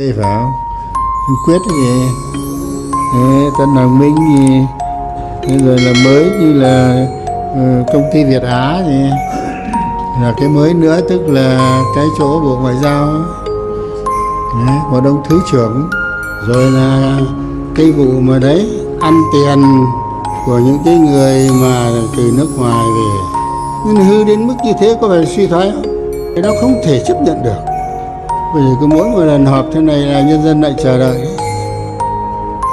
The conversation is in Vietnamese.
Thế phải Thằng Quyết gì? Thế, Tân Hoàng Minh gì? Rồi là mới như là ờ, công ty Việt Á gì? Là cái mới nữa tức là cái chỗ Bộ Ngoại giao đấy, một ông thứ trưởng. Rồi là cái vụ mà đấy ăn tiền của những cái người mà từ nước ngoài về. Nên hư đến mức như thế có phải suy thoái không? Cái đó không thể chấp nhận được bởi vì cứ mỗi một lần họp thế này là nhân dân lại chờ đợi.